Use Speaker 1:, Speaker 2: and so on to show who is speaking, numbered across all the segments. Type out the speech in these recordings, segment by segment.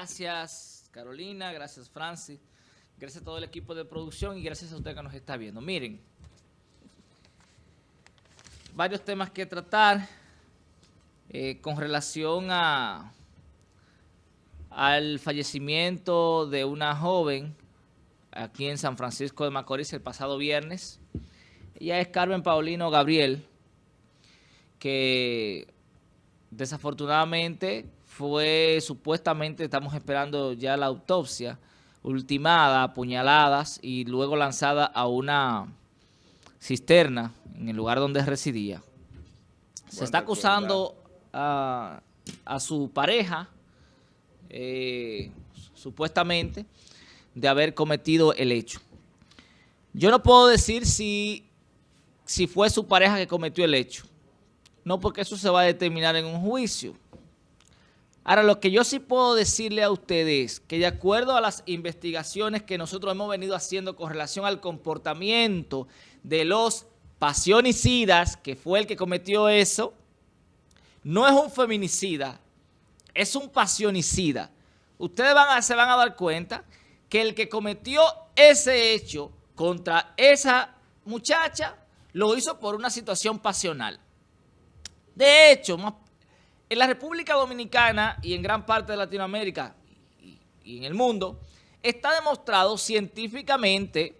Speaker 1: Gracias Carolina, gracias Francis, gracias a todo el equipo de producción y gracias a usted que nos está viendo. Miren, varios temas que tratar eh, con relación a al fallecimiento de una joven aquí en San Francisco de Macorís el pasado viernes. Ella es Carmen Paulino Gabriel, que desafortunadamente fue supuestamente, estamos esperando ya la autopsia, ultimada, apuñaladas y luego lanzada a una cisterna en el lugar donde residía. Se está acusando a, su pareja, eh, supuestamente, de haber cometido el hecho. Yo no puedo decir si, si fue su pareja que cometió el hecho. No, porque eso se va a determinar en un juicio. Ahora, lo que yo sí puedo decirle a ustedes es que de acuerdo a las investigaciones que nosotros hemos venido haciendo con relación al comportamiento de los pasionicidas, que fue el que cometió eso, no es un feminicida, es un pasionicida. Ustedes se van a dar cuenta que el que cometió ese hecho contra esa muchacha lo hizo por una situación pasional. De hecho, en la República Dominicana y en gran parte de Latinoamérica y, en el mundo, está demostrado científicamente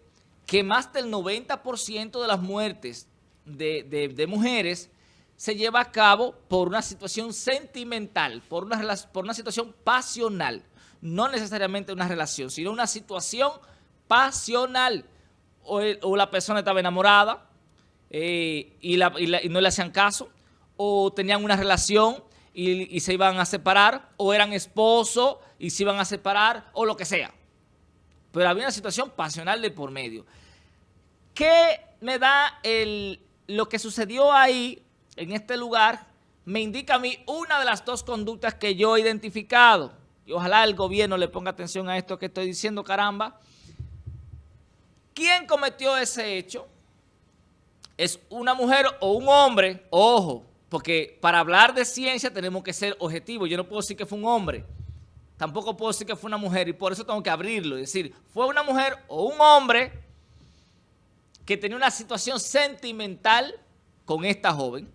Speaker 1: que más del 90% de las muertes de, mujeres se lleva a cabo por una situación sentimental, por una, por una situación pasional. No necesariamente una relación, sino una situación pasional. O, la persona estaba enamorada eh, y no le hacían caso, o tenían una relación y, se iban a separar, o eran esposos y se iban a separar, o lo que sea. Pero había una situación pasional de por medio. ¿Qué me da el, lo que sucedió ahí, en este lugar? Me indica a mí una de las dos conductas que yo he identificado. Y ojalá el gobierno le ponga atención a esto que estoy diciendo, caramba. ¿Quién cometió ese hecho? ¿Es una mujer o un hombre? Ojo, porque para hablar de ciencia tenemos que ser objetivos. Yo no puedo decir que fue un hombre, tampoco puedo decir que fue una mujer y por eso tengo que abrirlo y decir, fue una mujer o un hombre que tenía una situación sentimental con esta joven,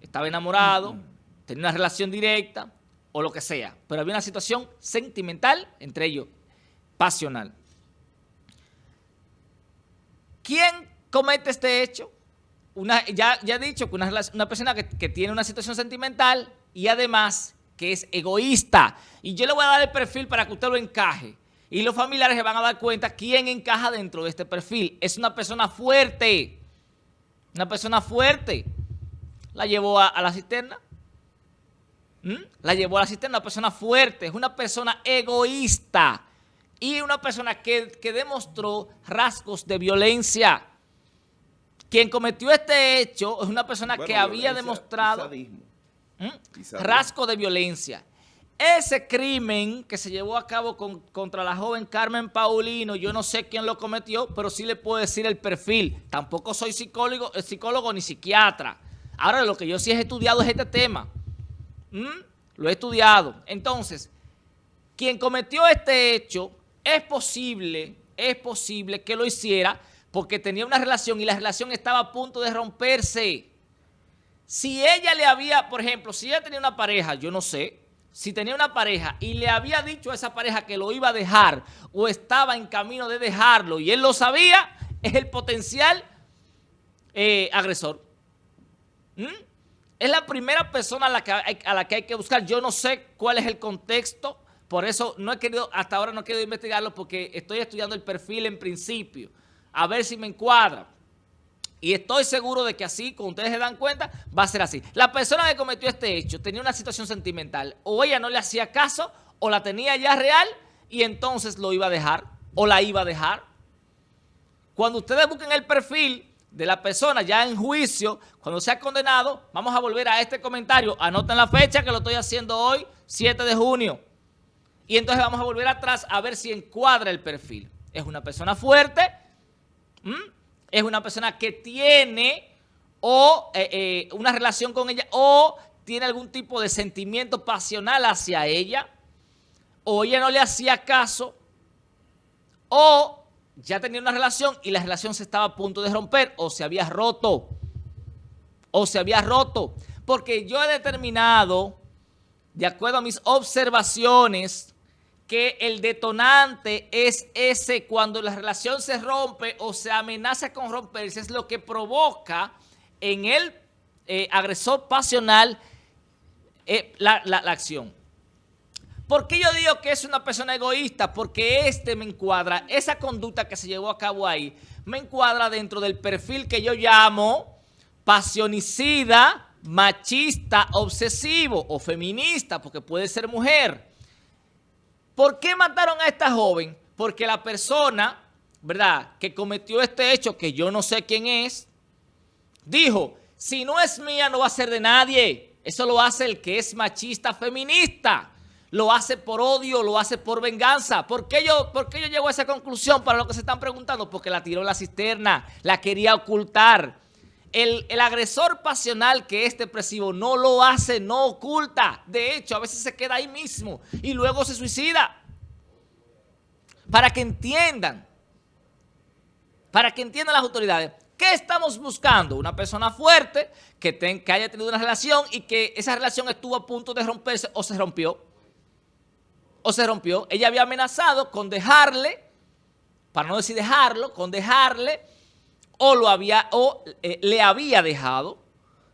Speaker 1: estaba enamorado, tenía una relación directa o lo que sea, pero había una situación sentimental entre ellos, pasional. ¿Quién comete este hecho? Ya, ya he dicho que una, una persona que, tiene una situación sentimental y además que es egoísta. Y yo le voy a dar el perfil para que usted lo encaje. Y los familiares se van a dar cuenta quién encaja dentro de este perfil. Es una persona fuerte. Una persona fuerte. La llevó a, la cisterna. ¿Mm? La llevó a la cisterna, una persona fuerte. Es una persona egoísta. Y una persona que, que demostró rasgos de violencia. Quien cometió este hecho es una persona que había demostrado ¿Mm? rasgo de violencia. Ese crimen que se llevó a cabo contra la joven Carmen Paulino, yo no sé quién lo cometió, pero sí le puedo decir el perfil. Tampoco soy psicólogo, eh, psicólogo ni psiquiatra. Ahora lo que yo sí he estudiado es este tema. ¿Mm? Lo he estudiado. Entonces, quien cometió este hecho, es posible, es posible que lo hiciera porque tenía una relación y la relación estaba a punto de romperse. Si ella le había, por ejemplo, si ella tenía una pareja, yo no sé, si tenía una pareja y le había dicho a esa pareja que lo iba a dejar o estaba en camino de dejarlo y él lo sabía, es el potencial eh, agresor. ¿Mm? Es la primera persona a la, que hay, a la que hay que buscar. Yo no sé cuál es el contexto, por eso no he querido, hasta ahora no he querido investigarlo porque estoy estudiando el perfil en principio a ver si me encuadra. Y estoy seguro de que así, como ustedes se dan cuenta, va a ser así. La persona que cometió este hecho tenía una situación sentimental. O ella no le hacía caso, o la tenía ya real, y entonces lo iba a dejar, o la iba a dejar. Cuando ustedes busquen el perfil de la persona ya en juicio, cuando sea condenado, vamos a volver a este comentario. Anoten la fecha que lo estoy haciendo hoy, 7 de junio. Y entonces vamos a volver atrás a ver si encuadra el perfil. Es una persona fuerte, ¿Mm? Es una persona que tiene o eh, eh, una relación con ella o tiene algún tipo de sentimiento pasional hacia ella o ella no le hacía caso, o ya tenía una relación y la relación se estaba a punto de romper, o se había roto, o se había roto. Porque yo he determinado, de acuerdo a mis observaciones, que el detonante es ese cuando la relación se rompe o se amenaza con romperse, es lo que provoca en el eh, agresor pasional eh, la, la acción. ¿Por qué yo digo que es una persona egoísta? Porque este me encuadra, esa conducta que se llevó a cabo ahí, me encuadra dentro del perfil que yo llamo pasionicida, machista, obsesivo o feminista, porque puede ser mujer. ¿Por qué mataron a esta joven? Porque la persona, ¿verdad?, que cometió este hecho, que yo no sé quién es, dijo, si no es mía, no va a ser de nadie. Eso lo hace el que es machista feminista. Lo hace por odio, lo hace por venganza. ¿Por qué yo, por qué yo llego a esa conclusión para lo que se están preguntando? Porque la tiró en la cisterna, la quería ocultar. El, el, agresor pasional que es depresivo no lo hace, no oculta. De hecho, a veces se queda ahí mismo y luego se suicida. Para que entiendan, para que entiendan las autoridades, ¿qué estamos buscando? Una persona fuerte que, que haya tenido una relación y que esa relación estuvo a punto de romperse o se rompió. O se rompió. Ella había amenazado con dejarle, para no decir dejarlo, con dejarle o, lo había, o eh, le había dejado.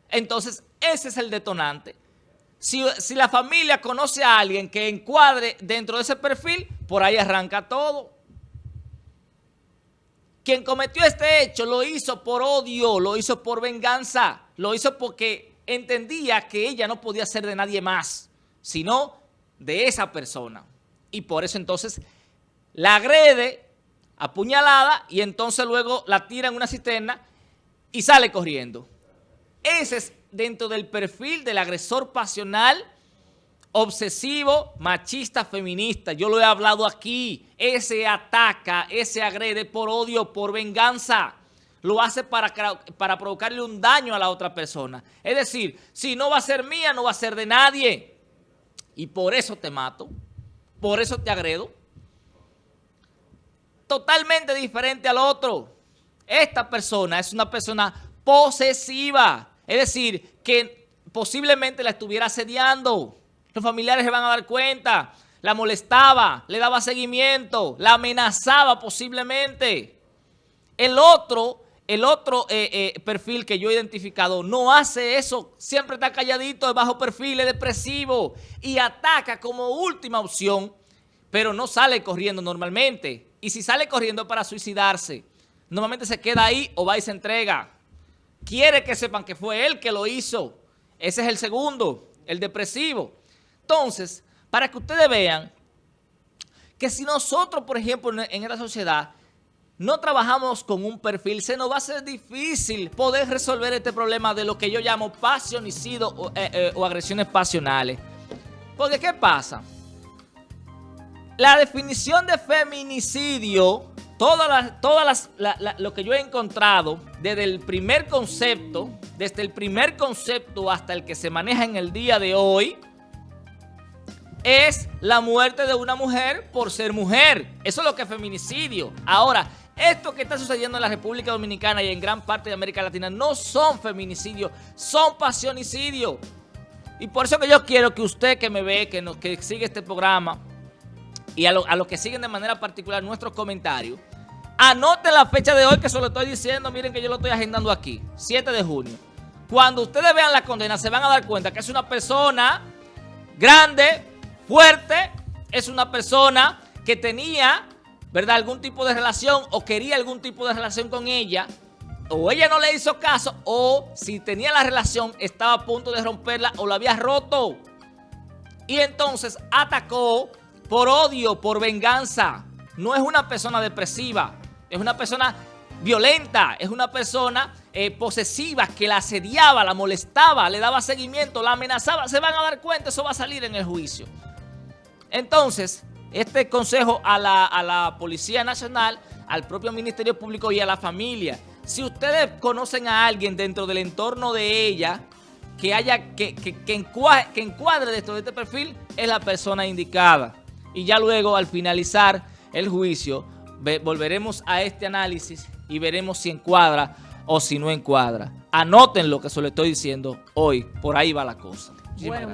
Speaker 1: Entonces, ese es el detonante. Si, si, la familia conoce a alguien que encuadre dentro de ese perfil, por ahí arranca todo. Quien cometió este hecho lo hizo por odio, lo hizo por venganza, lo hizo porque entendía que ella no podía ser de nadie más, sino de esa persona. Y por eso entonces la agrede apuñalada y entonces luego la tira en una cisterna y sale corriendo. Ese es dentro del perfil del agresor pasional, obsesivo, machista, feminista. Yo lo he hablado aquí. Ese ataca, ese agrede por odio, por venganza. Lo hace para, para provocarle un daño a la otra persona. Es decir, si no va a ser mía, no va a ser de nadie. Y por eso te mato, por eso te agredo totalmente diferente al otro. Esta persona es una persona posesiva, es decir, que posiblemente la estuviera asediando. Los familiares se van a dar cuenta, la molestaba, le daba seguimiento, la amenazaba posiblemente. El otro, el otro eh, eh, perfil que yo he identificado no hace eso, siempre está calladito, de bajo perfil, es depresivo y ataca como última opción, pero no sale corriendo normalmente y si sale corriendo para suicidarse, normalmente se queda ahí o va y se entrega. Quiere que sepan que fue él que lo hizo. Ese es el segundo, el depresivo. Entonces, para que ustedes vean que si nosotros, por ejemplo, en esta sociedad no trabajamos con un perfil, se nos va a ser difícil poder resolver este problema de lo que yo llamo pasionicidio o, eh, eh, o agresiones pasionales. Porque, ¿qué pasa? La definición de feminicidio, todas las, todas las, lo que yo he encontrado, desde el primer concepto, desde el primer concepto hasta el que se maneja en el día de hoy, es la muerte de una mujer por ser mujer. Eso es lo que es feminicidio. Ahora, esto que está sucediendo en la República Dominicana y en gran parte de América Latina no son feminicidios, son pasionicidios. Y por eso que yo quiero que usted que me ve, que, que sigue este programa, y a, los que siguen de manera particular nuestros comentarios, anoten la fecha de hoy que se lo estoy diciendo, miren que yo lo estoy agendando aquí, 7 de junio. Cuando ustedes vean la condena se van a dar cuenta que es una persona grande, fuerte, es una persona que tenía, ¿verdad?, algún tipo de relación o quería algún tipo de relación con ella, o ella no le hizo caso, o si tenía la relación estaba a punto de romperla o la había roto. Y entonces atacó por odio, por venganza. No es una persona depresiva, es una persona violenta, es una persona eh, posesiva que la asediaba, la molestaba, le daba seguimiento, la amenazaba. Se van a dar cuenta, eso va a salir en el juicio. Entonces, este consejo a la, a la Policía Nacional, al propio Ministerio Público y a la familia. Si ustedes conocen a alguien dentro del entorno de ella que haya que, que, que encuadre dentro de este perfil, es la persona indicada. Y ya luego al finalizar el juicio volveremos a este análisis y veremos si encuadra o si no encuadra. Anoten lo que se lo estoy diciendo hoy, por ahí va la cosa.